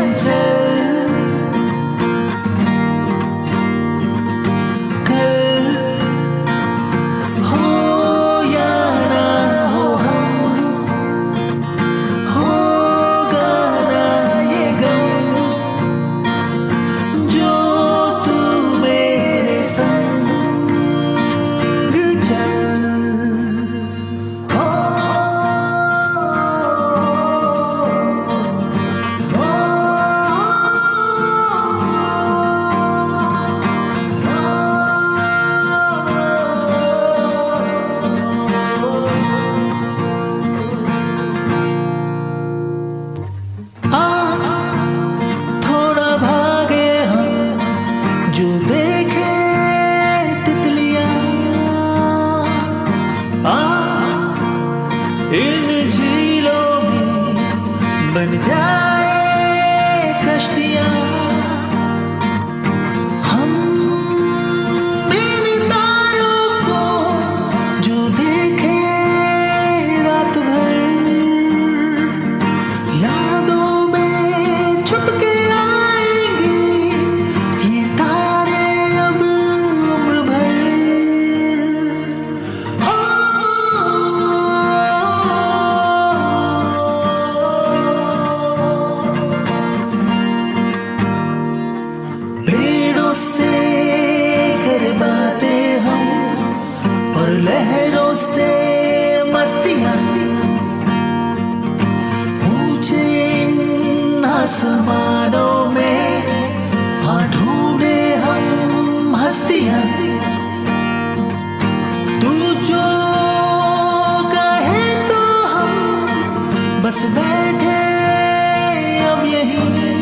제 images. से करवाते हम और लहरों से मस्तियाँ पूछे इन आसमानों में हाँ ढूंढे हम हस्तियाँ। तू जो कहे तो हम बस बैठे अब यहीं।